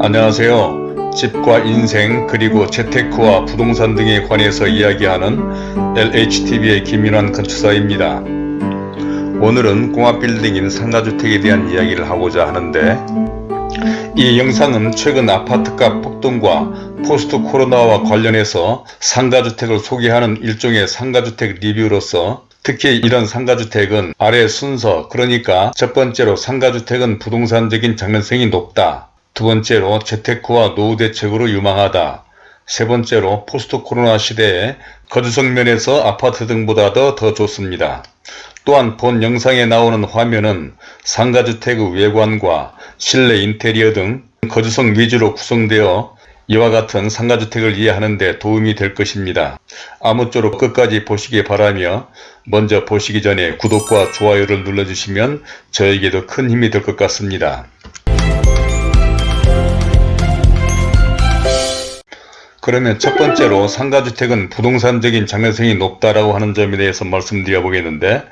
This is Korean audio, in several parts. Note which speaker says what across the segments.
Speaker 1: 안녕하세요. 집과 인생 그리고 재테크와 부동산 등에 관해서 이야기하는 LHTV의 김윤환 건축사입니다. 오늘은 공합빌딩인 상가주택에 대한 이야기를 하고자 하는데 이 영상은 최근 아파트값 폭등과 포스트 코로나와 관련해서 상가주택을 소개하는 일종의 상가주택 리뷰로서 특히 이런 상가주택은 아래 순서 그러니까 첫 번째로 상가주택은 부동산적인 장래성이 높다. 두 번째로 재테크와 노후 대책으로 유망하다. 세 번째로 포스트 코로나 시대에 거주성 면에서 아파트 등보다도 더 좋습니다. 또한 본 영상에 나오는 화면은 상가주택의 외관과 실내 인테리어 등 거주성 위주로 구성되어 이와 같은 상가주택을 이해하는 데 도움이 될 것입니다. 아무쪼록 끝까지 보시기 바라며 먼저 보시기 전에 구독과 좋아요를 눌러주시면 저에게도 큰 힘이 될 것 같습니다. 그러면 첫 번째로 상가주택은 부동산적인 장래성이 높다라고 하는 점에 대해서 말씀드려 보겠는데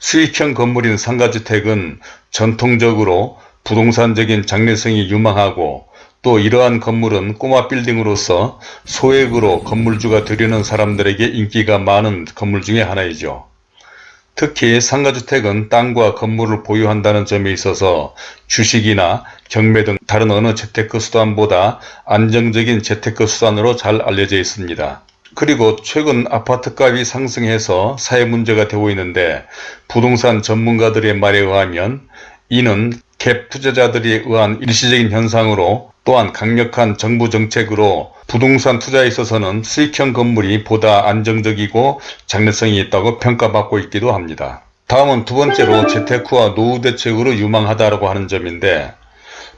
Speaker 1: 수익형 건물인 상가주택은 전통적으로 부동산적인 장래성이 유망하고 또 이러한 건물은 꼬마 빌딩으로서 소액으로 건물주가 되려는 사람들에게 인기가 많은 건물 중의 하나이죠. 특히 상가주택은 땅과 건물을 보유한다는 점에 있어서 주식이나 경매 등 다른 어느 재테크 수단보다 안정적인 재테크 수단으로 잘 알려져 있습니다. 그리고 최근 아파트값이 상승해서 사회 문제가 되고 있는데 부동산 전문가들의 말에 의하면 이는 갭 투자자들에 의한 일시적인 현상으로 또한 강력한 정부 정책으로 부동산 투자에 있어서는 수익형 건물이 보다 안정적이고 장래성이 있다고 평가받고 있기도 합니다. 다음은 두 번째로 재테크와 노후 대책으로 유망하다고 하는 점인데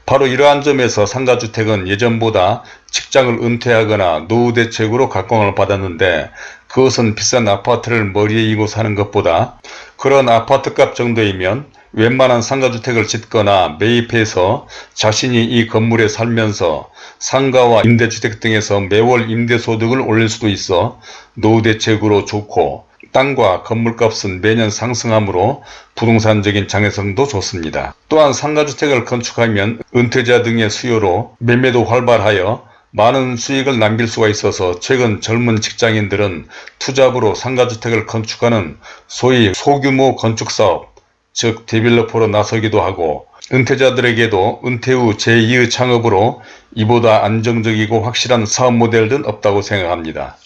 Speaker 1: 바로 이러한 점에서 상가주택은 예전보다 직장을 은퇴하거나 노후 대책으로 각광을 받았는데 그것은 비싼 아파트를 머리에 이고 사는 것보다 그런 아파트값 정도이면 웬만한 상가주택을 짓거나 매입해서 자신이 이 건물에 살면서 상가와 임대주택 등에서 매월 임대소득을 올릴 수도 있어 노후 대책으로 좋고 땅과 건물값은 매년 상승하므로 부동산적인 장애성도 좋습니다. 또한 상가주택을 건축하면 은퇴자 등의 수요로 매매도 활발하여 많은 수익을 남길 수가 있어서 최근 젊은 직장인들은 투잡으로 상가주택을 건축하는 소위 소규모 건축사업 즉 디벨로퍼로 나서기도 하고 은퇴자들에게도 은퇴 후 제2의 창업으로 이보다 안정적이고 확실한 사업 모델은 없다고 생각합니다.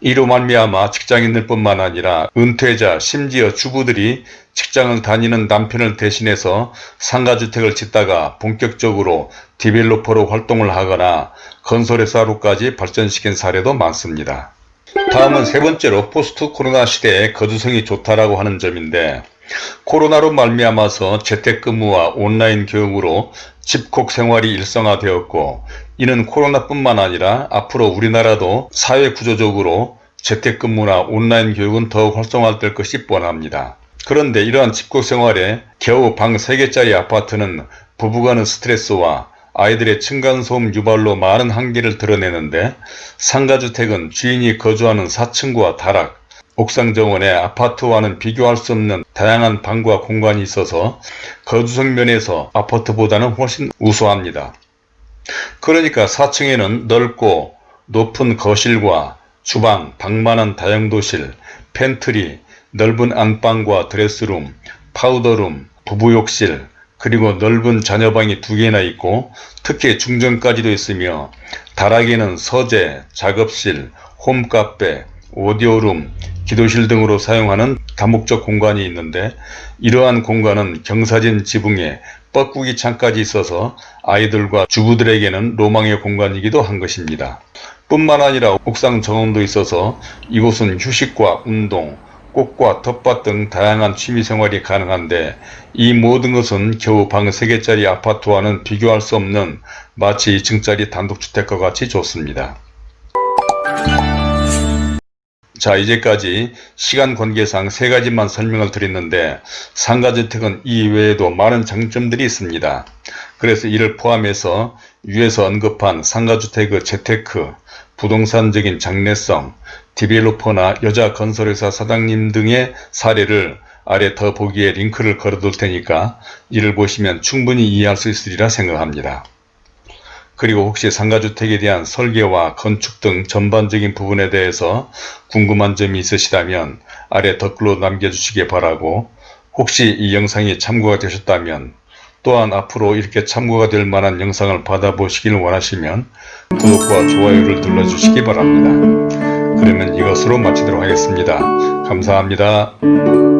Speaker 1: 이로 말미암아 직장인들 뿐만 아니라 은퇴자 심지어 주부들이 직장을 다니는 남편을 대신해서 상가주택을 짓다가 본격적으로 디벨로퍼로 활동을 하거나 건설회사로까지 발전시킨 사례도 많습니다. 다음은 세 번째로 포스트 코로나 시대에 거주성이 좋다라고 하는 점인데 코로나로 말미암아서 재택근무와 온라인 교육으로 집콕 생활이 일상화되었고 이는 코로나뿐만 아니라 앞으로 우리나라도 사회구조적으로 재택근무나 온라인 교육은 더욱 활성화될 것이 뻔합니다. 그런데 이러한 집콕 생활에 겨우 방 3개짜리 아파트는 부부간의 스트레스와 아이들의 층간소음 유발로 많은 한계를 드러내는데 상가주택은 주인이 거주하는 4층과 다락, 옥상 정원에 아파트와는 비교할 수 없는 다양한 방과 공간이 있어서 거주성 면에서 아파트보다는 훨씬 우수합니다. 그러니까 4층에는 넓고 높은 거실과 주방, 방만한 다용도실, 팬트리, 넓은 안방과 드레스룸, 파우더룸, 부부욕실, 그리고 넓은 자녀방이 두 개나 있고 특히 중정까지도 있으며 다락에는 서재, 작업실, 홈카페, 오디오룸, 기도실 등으로 사용하는 다목적 공간이 있는데 이러한 공간은 경사진 지붕에 뻐꾸기 창까지 있어서 아이들과 주부들에게는 로망의 공간이기도 한 것입니다. 뿐만 아니라 옥상 정원도 있어서 이곳은 휴식과 운동, 꽃과 텃밭 등 다양한 취미생활이 가능한데 이 모든 것은 겨우 방 3개짜리 아파트와는 비교할 수 없는 마치 2층짜리 단독주택과 같이 좋습니다. 자 이제까지 시간 관계상 세 가지만 설명을 드렸는데 상가주택은 이 외에도 많은 장점들이 있습니다. 그래서 이를 포함해서 위에서 언급한 상가주택의 재테크, 부동산적인 장래성, 디벨로퍼나 여자 건설회사 사장님 등의 사례를 아래 더 보기에 링크를 걸어둘 테니까 이를 보시면 충분히 이해할 수 있으리라 생각합니다. 그리고 혹시 상가주택에 대한 설계와 건축 등 전반적인 부분에 대해서 궁금한 점이 있으시다면 아래 댓글로 남겨주시기 바라고 혹시 이 영상이 참고가 되셨다면 또한 앞으로 이렇게 참고가 될 만한 영상을 받아보시길 원하시면 구독과 좋아요를 눌러주시기 바랍니다. 그러면 이것으로 마치도록 하겠습니다. 감사합니다.